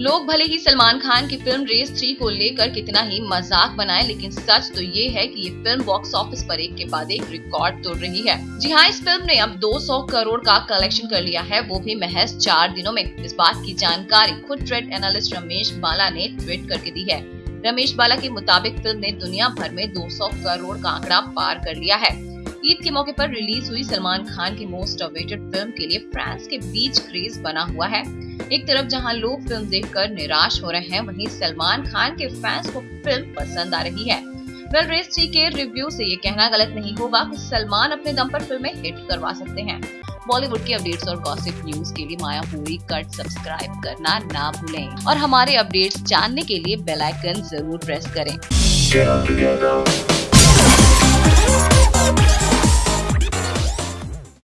लोग भले ही सलमान खान की फ़िल्म रेस थ्री को लेकर कितना ही मज़ाक बनाए, लेकिन सच तो ये है कि ये फ़िल्म बॉक्स ऑफ़िस पर एक के बाद एक रिकॉर्ड तोड़ रही है। जी हाँ इस फ़िल्म ने अब 200 करोड़ का कलेक्शन कर लिया है। वो भी महज चार दिनों में। इस बात की जानकारी खुद ट्रेड एनालिस्ट रमेश बाला ने ट्वीट करके दी है। रमेश बाला के मुताबिक फ़िल्म ने दुनिया भर में 200 करोड़ का आंकड़ा पार कर लिया है। ईद के मौके पर रिलीज़ हुई सलमान खान की मोस्ट अवेटेड फ़िल्म के लिए फ्रांस के बीच क्रेज बना हुआ है। एक तरफ़ जहाँ लोग फ़िल्म देखकर निराश हो रहे हैं, वहीं सलमान खान के फैंस को फ़िल्म पसंद आ रही है। वेल, रेस थ्री के रिव्यू से ये कहना गलत नहीं होगा कि सलमान अपने दम पर फ़िल्में हिट करवा सकते हैं। बॉलीवुड के अपडेट्स और गॉसिप न्यूज़ के लिए माया पूरी कट सब्सक्राइब करना ना भूलें। और हमारे अपडेट्स जानने के लिए बेल आइकन ज़रूर प्रेस करें।